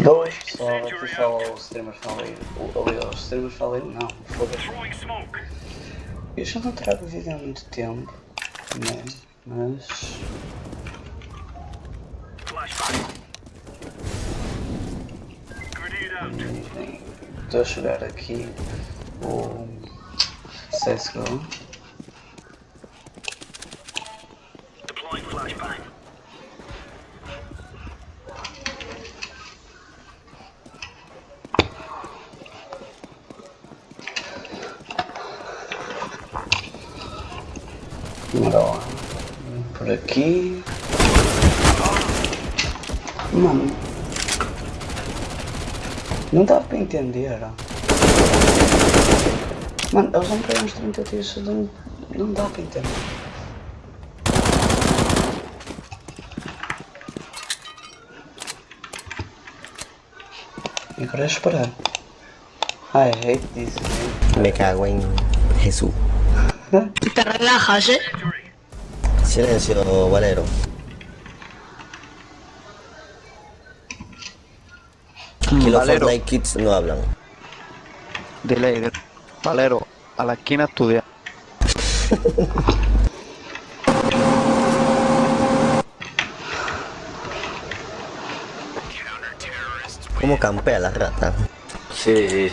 Dois pessoal, aqui só o streamer faleiro. O, ali, o streamer faleiro não, foda-se. Eu já não trago vídeo há muito tempo, né? Mas. Enfim, Estou a chegar aqui o CSGO. Lá. Por aqui. Mano. Não dá para entender. Mano, eles vão pegar uns 30 tiros, não, não dá para entender. E agora é esperar. I hate this. Me cago en Jesús. Te relajas, ¿eh? Silencio, Valero. Que los Valero, Fortnite Kids no hablan. dile, dile. Valero, a la esquina a estudiar. ¿Cómo campea la rata? Sí, sí.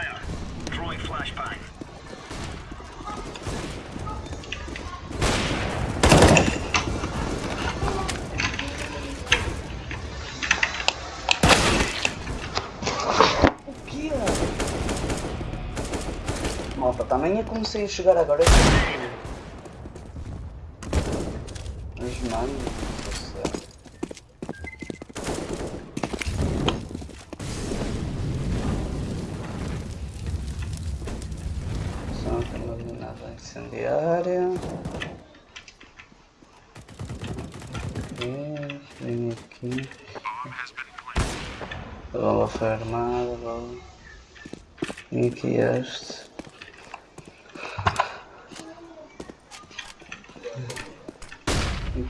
Malta, também eu comecei a chegar agora. Mas mano, não sei. Só tem iluminada incendiária. Ok, vem aqui. Bola foi armada, bola. Aqui este.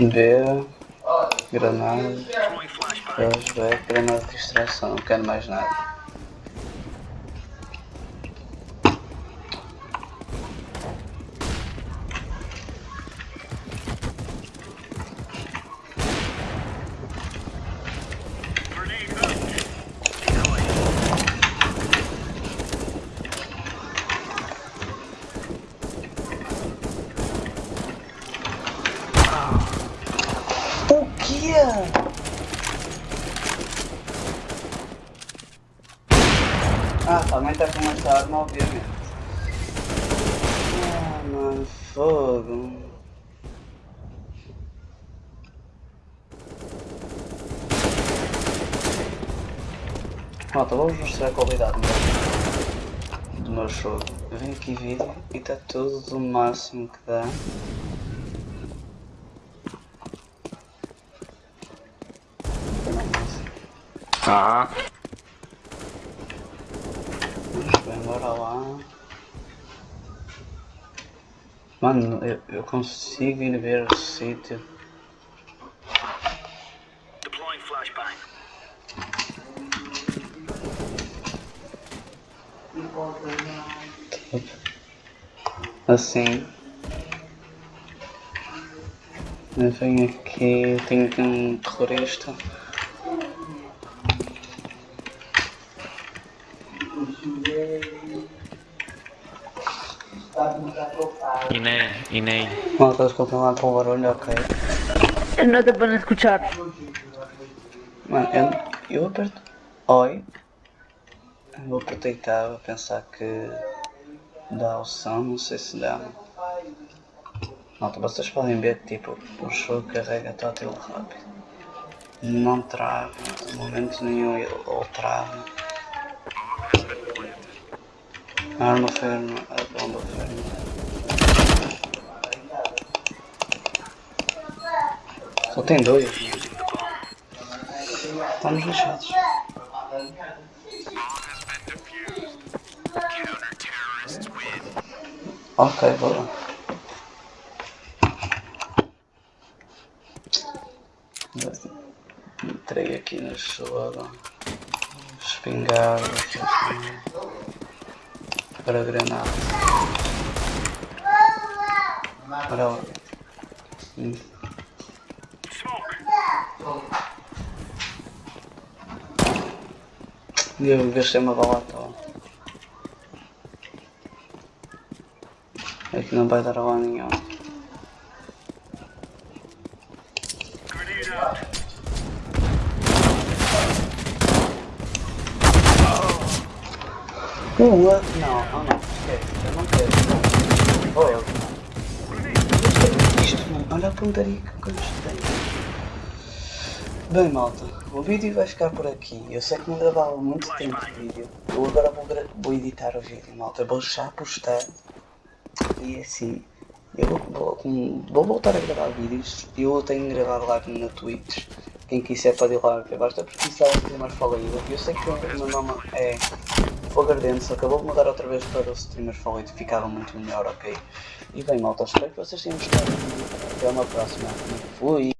eles estão no. Os restos vinham. B, granada, flashback, granada de distração, não quero mais nada. Com essa arma, obviamente. Ah, mano, fogo. Malta, vou-vos mostrar a qualidade do meu- jogo. Vim aqui vídeo e está tudo do máximo que dá. Ah, Bora lá. Mano, eu, eu consigo ir ver o sítio. Deploying flashbang. Assim. Eu venho aqui, tenho um terrorista. Inés, Inés. No, te escucho mal por barulho, ok. No te pueden escuchar. Mano, eu, eu aperto. Oi. Vou aproveitar, vou pensar que dá o som, não sei se dá. Nota, vocês podem ver que tipo, o show carrega tátil rápido. Não trava, momento nenhum ele ou trava. Arma ferma, a bomba ferma. Só tem dois. Estamos lixados. Ok, boa. Entrei aqui na gelada. Espingarda. Para granada. Para lá. Hum. Eu gastei uma bala à. É que não vai dar lá nenhum. Não, não, não, esquece, eu não quero. Oh, eu. Isto, mano, olha a pontaria que gostei. Bem, malta, o vídeo vai ficar por aqui. Eu sei que não gravava muito tempo de vídeo. Eu agora vou, vou editar o vídeo, malta. Eu vou já postar. E assim, eu vou, vou, vou voltar a gravar vídeos. Eu tenho gravado live na Twitch. Quem quiser pode ir lá ver. Basta pesquisar o streamer falido. Eu sei que o meu nome é Só que eu vou mudar outra vez para o streamer falido. Ficava muito melhor, ok? E bem, malta, espero que vocês tenham gostado. Até uma próxima. Fui!